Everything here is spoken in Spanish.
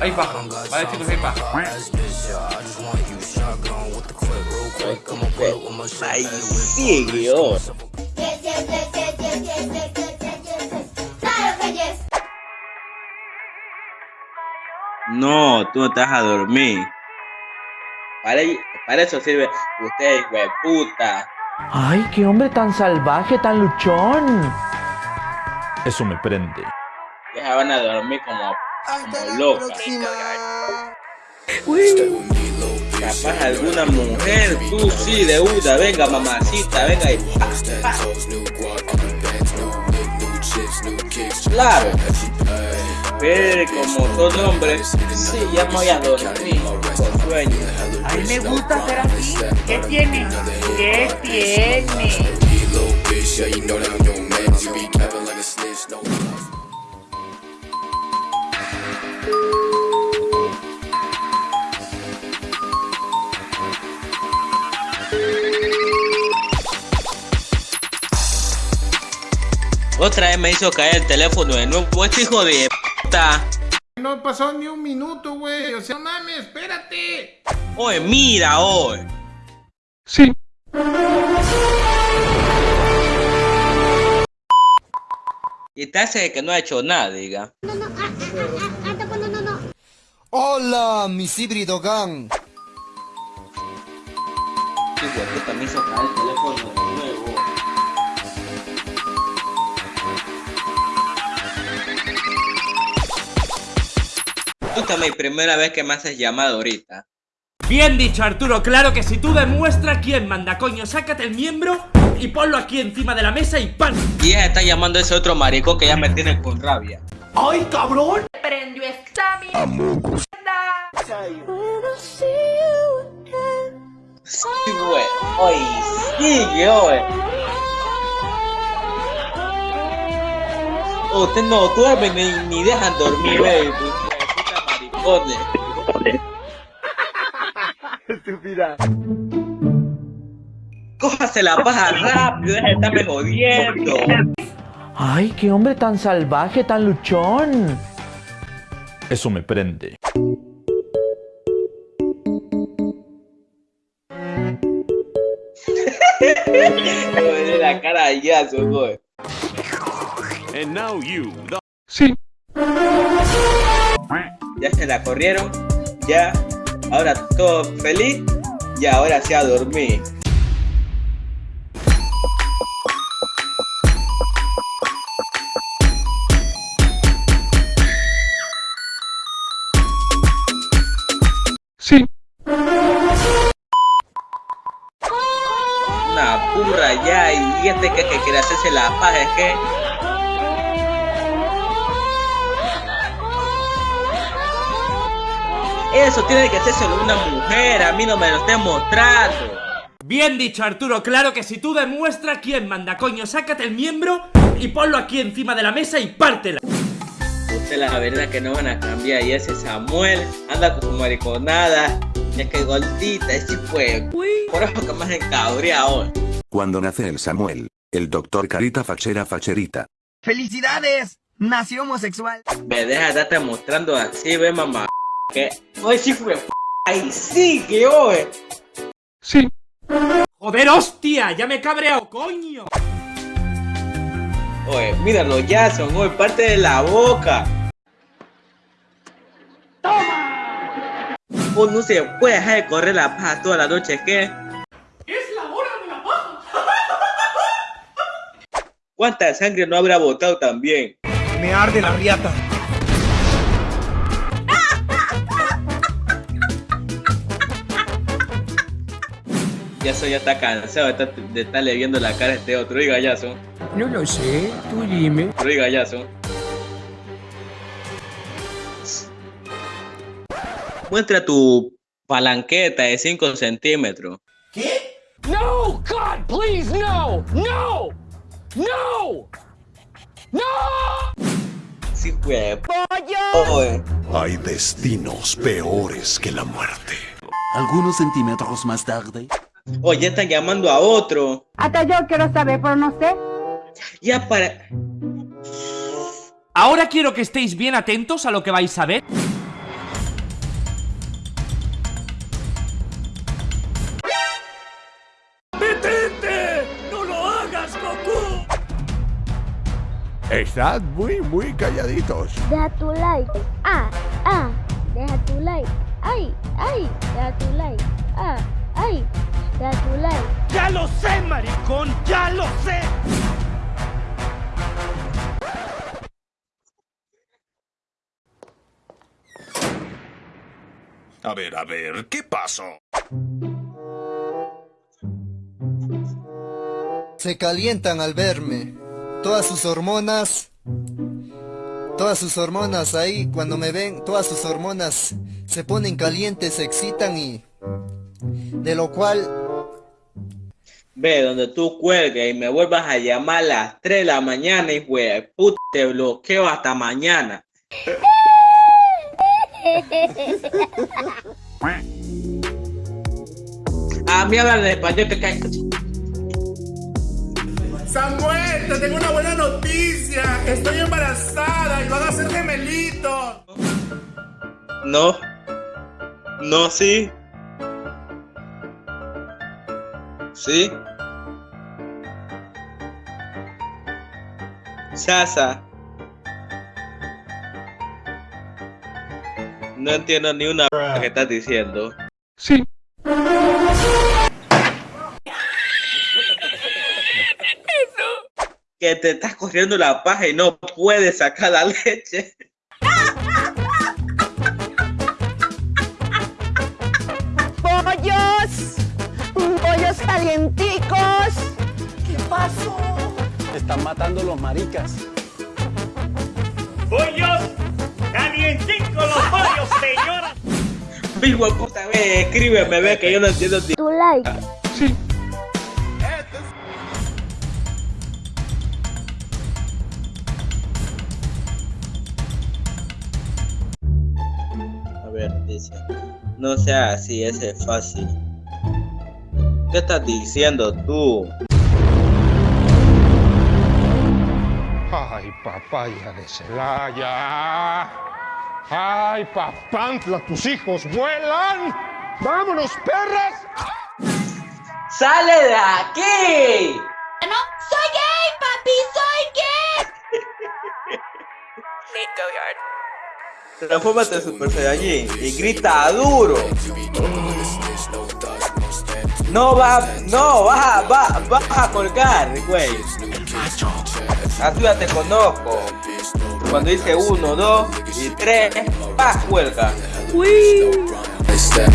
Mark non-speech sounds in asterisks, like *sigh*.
hay paja. Vale, chicos, hay paja. Ay, Diego. No, tú no te a dormir. Para, para eso sirve ustedes, puta. Ay, qué hombre tan salvaje, tan luchón. Eso me prende. Ya van a dormir como como locas. Capaz alguna mujer, tú sí, de una, venga mamacita, venga y. Claro. Pero como son hombres, sí, ya me voy a dormir con sueño. A mí me gusta ser así. ¿Qué tiene? ¿Qué tiene? Otra vez me hizo caer el teléfono de nuevo, este hijo de puta. No pasó ni un minuto, güey. O sea, no mames, espérate. Oye, mira, oye. Sí. Y te hace que no ha hecho nada, diga. Hola, mis híbrido gang. Hijo de puta, me hizo caer el teléfono de nuevo. También, primera vez que me haces llamada ahorita. Bien dicho, Arturo, claro que si tú demuestras quién manda, coño, sácate el miembro y ponlo aquí encima de la mesa y ¡pam! Y ella está llamando a ese otro maricón que ya me tiene con rabia. ¡Ay, cabrón! Prendió esta mierda. Sí, güey. Oye, sigue, oye. Usted no duermen ni, ni dejan dormir, güey. Puta maricones. Estúpida. Cójase la paja rápido, deja de estarme jodiendo. Ay, qué hombre tan salvaje, tan luchón. Eso me prende. *laughs* Me la cara de yazo, güey. Sí. Ya se la corrieron, ya. Ahora todo feliz, y ahora sí a dormir. Sí. Una burra ya, y este que, que quiere hacerse la paja, es que. Eso tiene que hacerse una mujer, a mí no me lo estén mostrando. Bien dicho, Arturo, claro que si tú demuestras quién manda, coño, sácate el miembro y ponlo aquí encima de la mesa y pártela. Usted la verdad que no van a cambiar y ese Samuel anda con su mariconada. Y es que gordita, ese fue. Por eso que más encabreado. Cuando nace el Samuel, el doctor Carita Fachera Facherita. ¡Felicidades! Nació homosexual. Me deja de estarte mostrando así, ve mamá. Que hoy sí fue. Ay, sí, que hoy. Sí. Joder, hostia, ya me he cabreado, coño. Oye, míralo, Jason, hoy parte de la boca. ¡Toma! Uno no se puede dejar de correr la paja toda la noche, ¿qué? Es la hora de la paja. ¿Cuánta sangre no habrá botado también? Me arde la riata. Jason ya está cansado de estar, de estarle viendo la cara a este otro. Oiga, Jason. No lo sé, tú dime. Oiga, Jason. Muestra tu palanqueta de 5 centímetros. No, God, please, no, no, no, no. Sí, fue. Hay destinos peores que la muerte. Algunos centímetros más tarde. O ya están llamando a otro. Hasta yo quiero saber, pero no sé. Ya para... Ahora quiero que estéis bien atentos a lo que vais a ver. ¡Detente! ¡No lo hagas, Goku! Estad muy, muy calladitos. Deja tu like. Ah, ah. Deja tu like. Ay, ay. Deja tu like. Ah ay. Like. ¡Ya lo sé, maricón! ¡Ya lo sé! A ver, a ver, ¿qué pasó? Se calientan al verme. Todas sus hormonas. Todas sus hormonas ahí, cuando me ven, todas sus hormonas se ponen calientes, se excitan y... De lo cual... Ve, donde tú cuelgues y me vuelvas a llamar a las 3 de la mañana y güey, puta, te bloqueo hasta mañana. *laughs* A mí hablan en español que cae. Samuel, te tengo una buena noticia. Estoy embarazada y van a ser gemelitos. No. No, sí. Sí. Sasa. No entiendo ni una que estás diciendo. Sí. Que te estás corriendo la paja y no puedes sacar la leche. Calienticos! ¿Qué pasó? Están matando los maricas. ¡Pollos! ¡Calienticos los pollos, señora! De puta, ve, escríbeme, ve que yo no entiendo. ti- Tu like. Sí. A ver, dice. No sea así, ese es fácil. ¿Qué estás diciendo tú? Ay, papaya de Celaya. Ay, papantla, tus hijos vuelan. ¡Vámonos, perras! ¡Sale de aquí! No, soy gay, papi, soy gay. Transfórmate en Super Saiyajin y grita duro. No va, no, va, va, vas a colgar, güey. Así ya te conozco. Cuando dice uno, dos y tres, vas cuelga. Step